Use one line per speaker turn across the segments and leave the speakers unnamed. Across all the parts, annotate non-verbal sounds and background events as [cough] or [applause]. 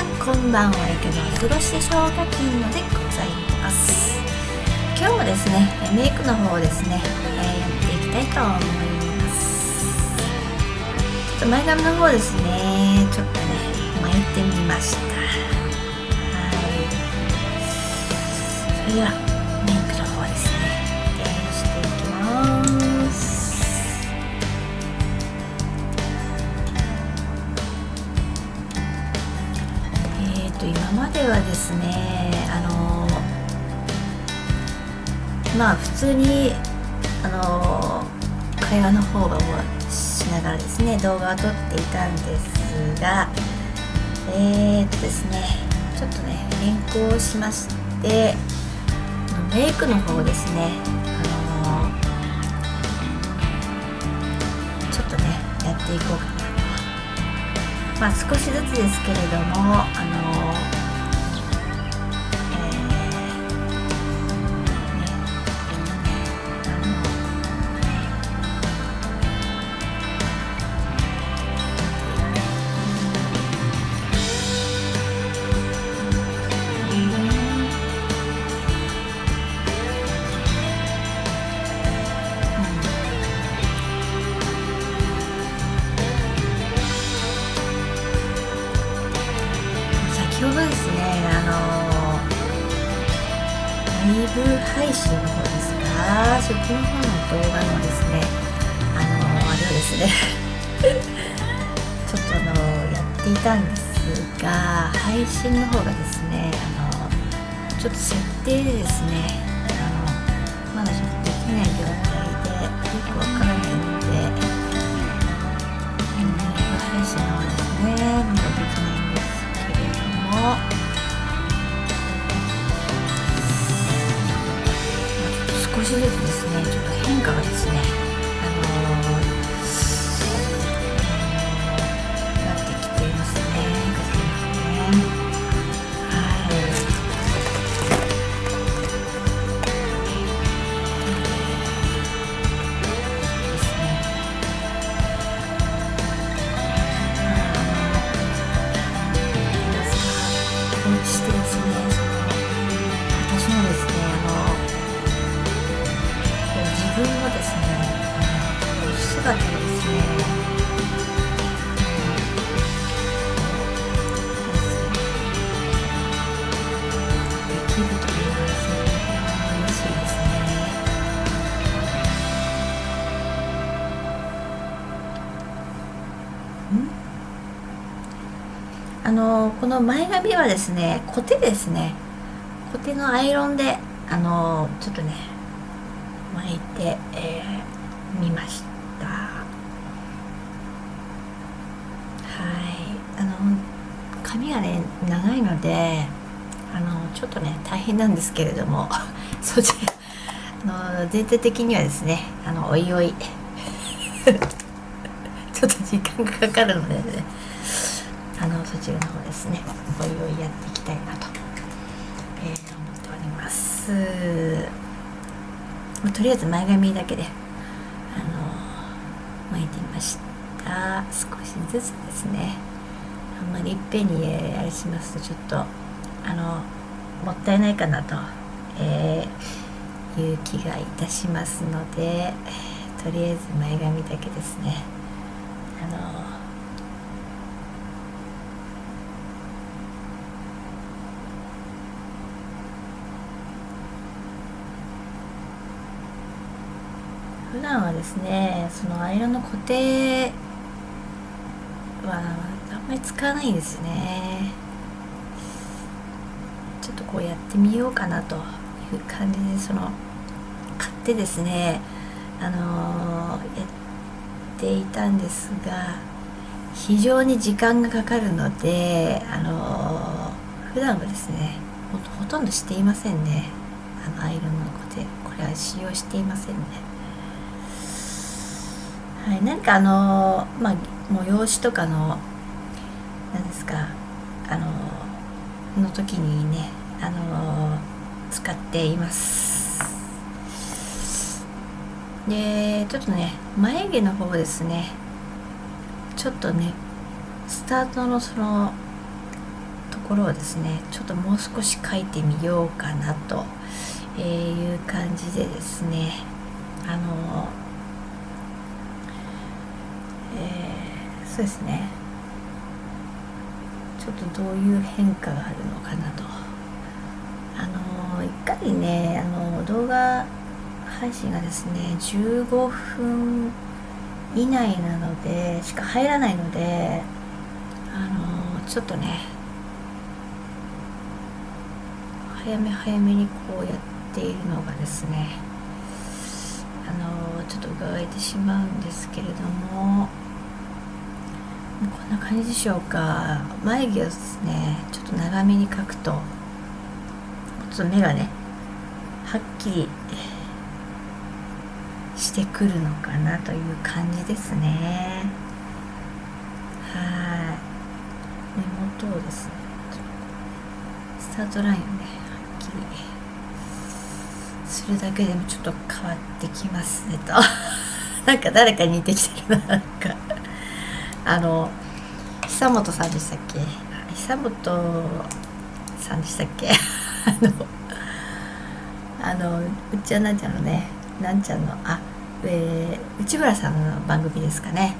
さんこんばんはいかがお過ごしでしょうか金のでございます。今日もですねメイクの方をですね、えー、やっていきたいと思います。ちょっと前髪の方ですねちょっとね巻いてみました。はい。それではではですねあのまあ普通にあの会話の方がしながらですね動画を撮っていたんですがえーとですねちょっとね変更しましてメイクの方ですねあのちょっとねやっていこうかなと。まあ少しずつですけれどもあのの方の動画のですねあのあれをですね [laughs] ちょっとあのやっていたんですが配信の方がですねあのちょっと設定でですねあの姿をですねできるというのはですね嬉しいですね。あのこの前髪はですねコテですねコテのアイロンであのちょっとね巻いてみ、えーましたはいあの髪がね長いのであのちょっとね大変なんですけれども [laughs] そちらあの全体的にはですねあのおいおい。[laughs] ちょっと時間がかかるのでねあのそちらの方ですねおいおいやっていきたいなと、えー思っております、まとりあえず前髪だけであの巻いてみました。少しずつですね。あんまりいっぺんにえーあれしますとちょっとあのもったいないかなと、えーいう気がいたしますのでとりあえず前髪だけですね。あの普段はですねそのアイロンの固定はまり使わないんですね。ちょっとこうやってみようかなという感じでその買ってですねあのーやっていたんですが非常に時間がかかるのであのー普段はですねほとんどしていませんね。あのアイロンの固定これは使用していませんね。はい、何かあのまあ催しとかの何ですか？あのの時にねあの使っています。でちょっとね眉毛の方ですね。ちょっとねスタートのそのところをですねちょっともう少し書いてみようかなという感じでですねあのえー、そうですね。ちょっとどういう変化があるのかなと。あのいかにねあの動画配信がですね15分以内なのでしか入らないのであのちょっとね早め早めにこうやっているのがですねあのちょっと伺えてしまうんですけれども。こんな感じでしょうか。眉毛をですねちょっと長めに描くとちょっと目がねはっきりしてくるのかなという感じですね。はい。目元をですねスタートラインをねはっきりするだけでもちょっと変わってきますねと。[laughs] なんか誰かに似てきてるななんか。あの久本さんでしたっけ？久本さんでしたっけ？あの [laughs] あのうちはなんちゃんのねなんちゃんのあえー、内村さんの番組ですかね。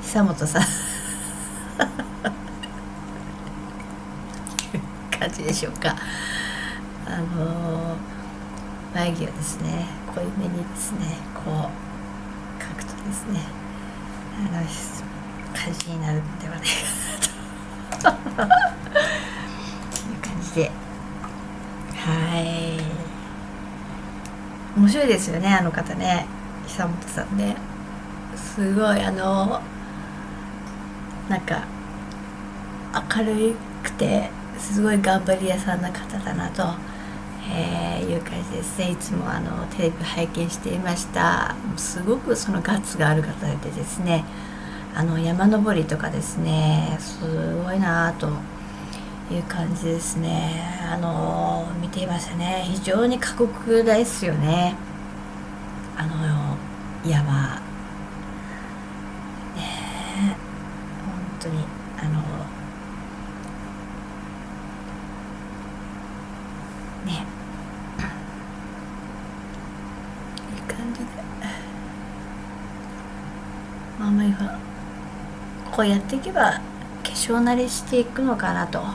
久本さん。[laughs] 感じでしょうか。あの、眉毛をですね濃いめにですねこう描くとですねあの感じになるんではないかなという感じで。はい。面白いですよねあの方ね。久本さんね。すごいあのなんか明るくてすごい頑張り屋さんな方だなと、えー、いう感じですね。いつもあのテレビ拝見していました。すごくそのガッツがある方でですねあの山登りとかですねすごいなという感じですね。あの見ていましたね。非常に過酷ですよね。あの山。ね本当にあのねいい感じでまあまあこうやっていけば化粧慣れしていくのかなとあ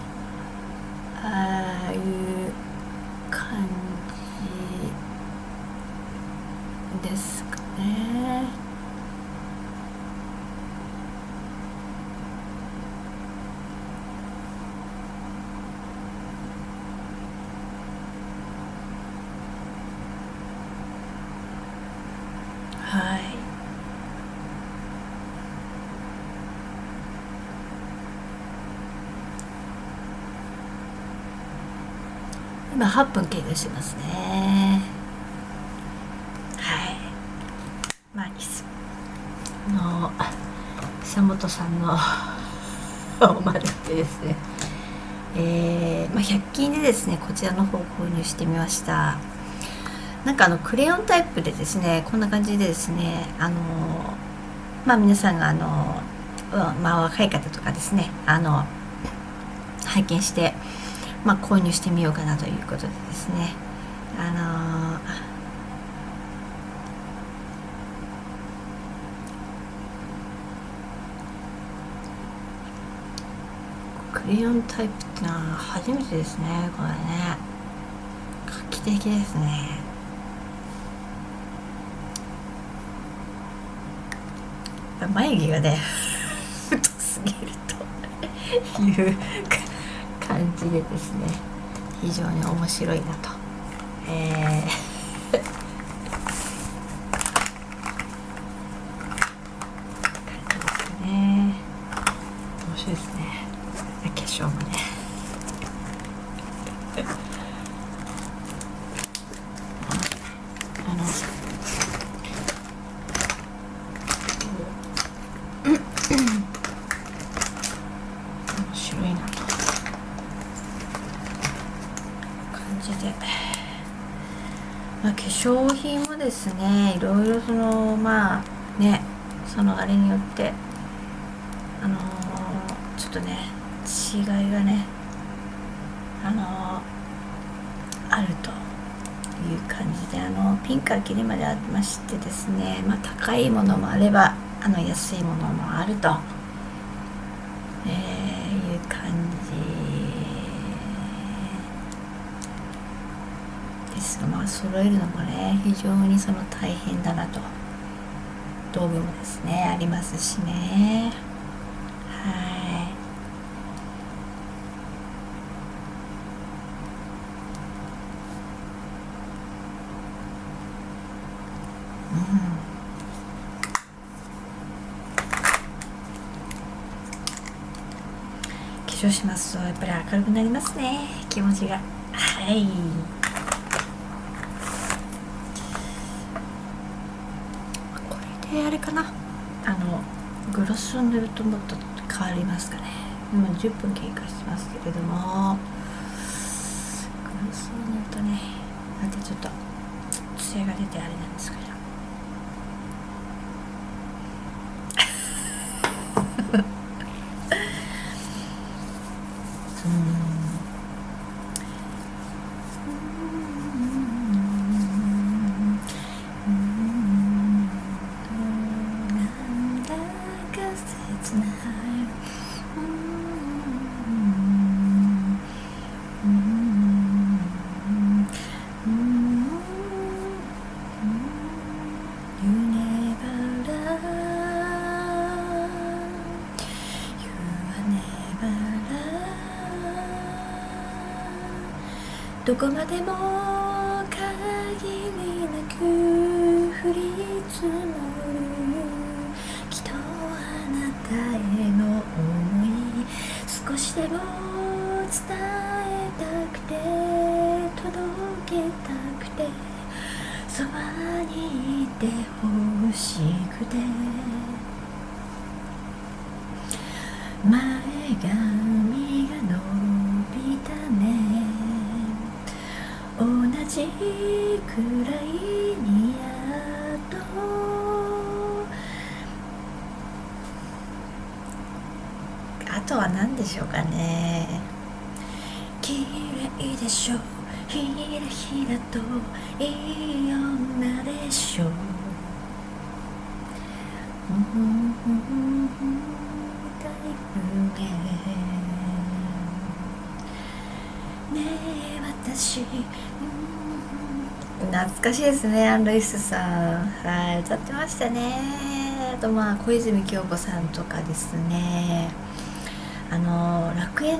あいう感じですかね。はい。今8分経過してますね。はい。まあいいっすあの久本さんのおまるってですね。[laughs] えー、まあ、100均でですねこちらの方を購入してみました。なんかあのクレヨンタイプでですねこんな感じでですねあのまあ皆さんがあの、まあ、若い方とかですねあの拝見してまあ、購入してみようかなということでですね。あのー、クレヨンタイプってのは初めてですねこれね。画期的ですね。眉毛がね [laughs] 太すぎるという感じでですね。非常に面白いなと、えー、[laughs] 感じですね。面白いですね。化粧もねあのまあ、化粧品もですね。いろいろそのまあねそのあれによってあのー、ちょっとね違いがねあのあるという感じであのピンからキリまでありましてですね、まあ、高いものもあればあの安いものもあると、え、いう感じですがまあ揃えるのもね非常にその大変だなと。道具もですねありますしね。はい。うん。化粧しますとやっぱり明るくなりますね。気持ちが。はいこれであれかな。あのグロスを塗るともっと変わりますかね。今10分経過してますけれども。グロスを塗るとね。なんてちょっと艶が出てあれなんですけどどこまでも限りなく降り積もる。きっとあなたへの思い少しでも伝えたくて届けたくてそばにいてほしくて。前髪とは何でしょうかね。綺麗でしょひらひらといい女でしょう。んだいぶねねえ私、懐かしいですねアン・ルイスさんはい歌ってましたねあとまあ小泉今日子さんとかですねあの楽園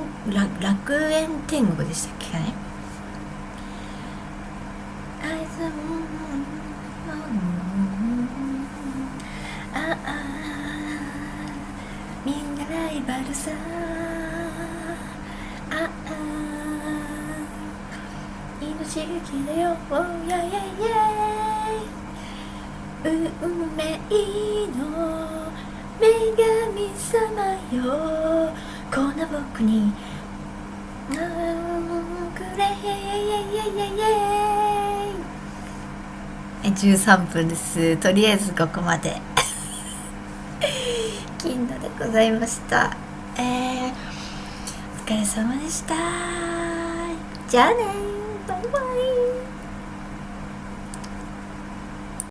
楽園天国でしたっけね？ああみんなライバルさ。ああ命がきだよ。イェイイェイイェイ運命の女神様よ。こんな僕にくれイイイイイイ。イイ13分です。とりあえずここまで。[laughs] 金のでございました。えー、お疲れ様でした。じゃあね